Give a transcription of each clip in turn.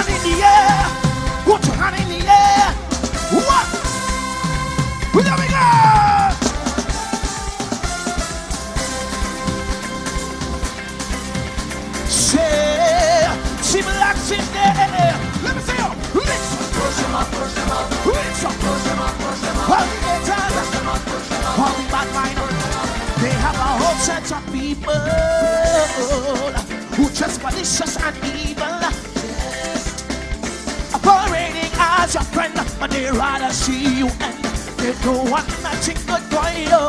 in the air. Put your hand in the air. What? Let me go. Say, she blacks in there. Let me see you. Lips. Push him up, push him up. Lips up. Push him up, push him up. All the haters. Push him up, push him up. All the bad mind. They have a whole set of people who just malicious and evil. As your friend, but they rather see you end. They don't want nothing good for you.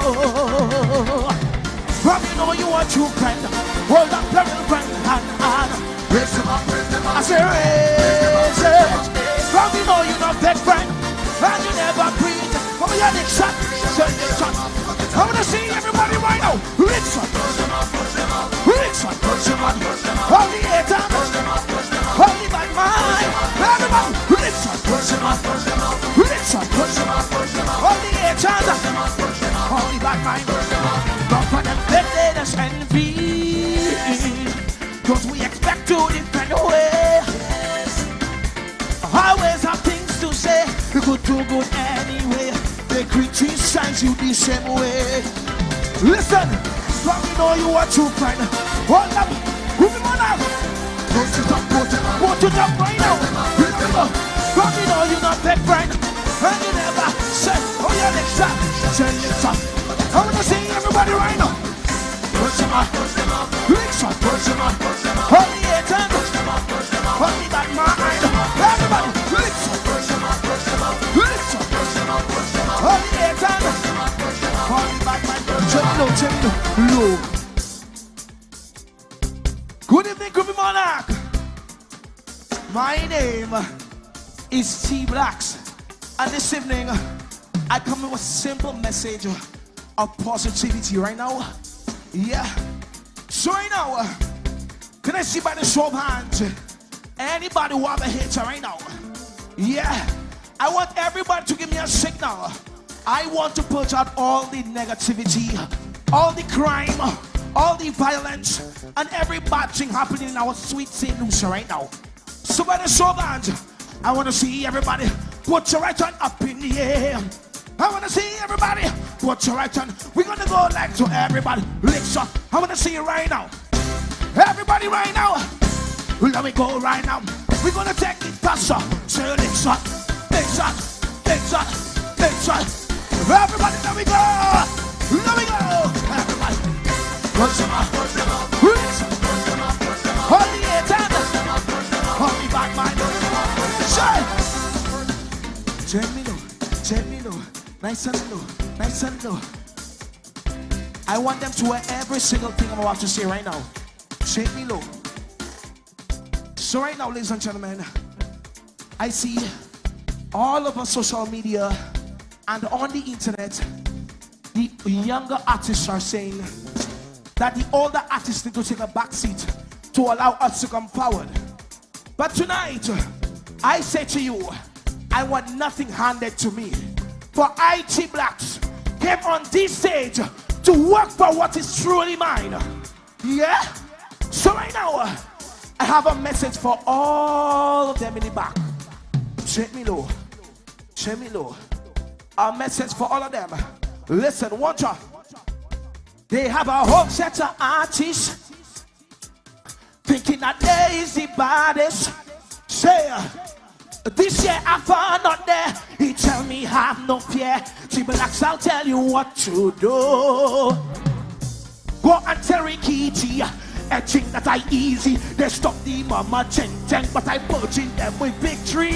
From you know you are true friend. Hold up, your little friend, and and raise him up, raise him up. I say raise. From you know you're not big friend, and you never breathe. From your next shot, say next shot. I wanna see everybody right now. Mind. Don't for them let us envy. Cause we expect to different way. Always have things to say. We could do good anyway. They criticize you the same way. Listen, let me know you are true friend. Hold up, him on out. Put it up, put it up, put it up right now. Remember, from you know you're not that friend. And you never said, oh yeah, next time. Say next time. Everybody right now. Push him up, push him up. Hold the haters, push push up. Hold. Everybody, push him up, push up. Hold it out. Low. Good evening, Groovy Monarch. My name is T Blacks, and this evening I come with a simple message of positivity right now. Yeah. So right now, uh, can I see by the show of hands? Anybody who have a hater right now? Yeah. I want everybody to give me a signal. I want to put out all the negativity, all the crime, all the violence, and every bad thing happening in our sweet St. Lucia right now. So by the show of hands, I want to see everybody put your right hand up in the air. I want to see everybody put your right hand. We're to go like to everybody. Licks up. I want to see you right now. Everybody right now. Let me go right now. We're to take it faster. Say licks up. Licks up. Licks up. Licks up. Everybody, let me go. Let me go. Everybody. Push them up. Push them up. Licks up. Push them up. Hold the haters. Hold the back mind. Say. Take me low. Take me low. Nice and low. Nice and low. I want them to wear every single thing I'm about to say right now. Shake me low. So right now, ladies and gentlemen, I see all of over social media and on the internet, the younger artists are saying that the older artists need to take a back seat to allow us to come forward. But tonight, I say to you, I want nothing handed to me. For IT Blacks came on this stage to work for what is truly mine. Yeah? So right now, I have a message for all of them in the back. Check me low. Check me low. A message for all of them. Listen, watch out. They have a whole set of artists thinking that they is the baddest. Say, this year I found out there. He tell me have no fear. T-Blacks, I'll tell you what to do. Go and tell Ricky G. I think that I easy. They stop the mama cheng cheng, but I purging them with victory.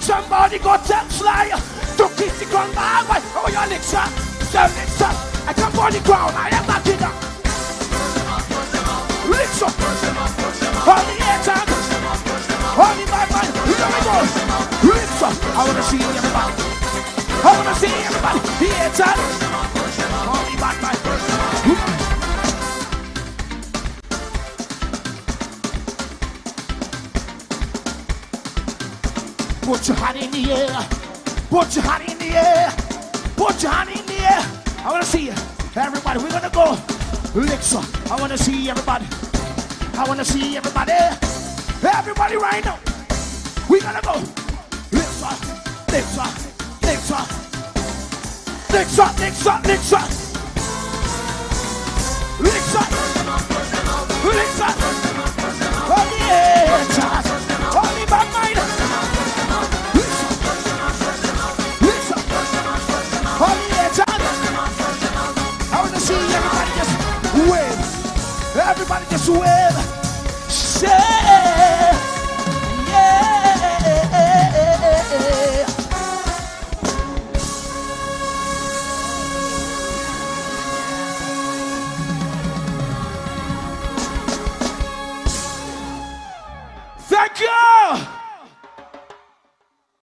Somebody go tell Sly to kiss the ground ah, my way. Oh, your lips up, your lips up. I come on the ground, I am not up. Lips up, on the air Put your hand in the air. Put your hand in the air. Put your hand in the air. I want to see. Everybody, we're going to go. Licks up. I want to see everybody. I want to see everybody. Everybody right now. We gotta go. Lift up, lift up, lift up. Lift up, lift up, lift up. Lift up, lift up. Everybody just wave. Shake.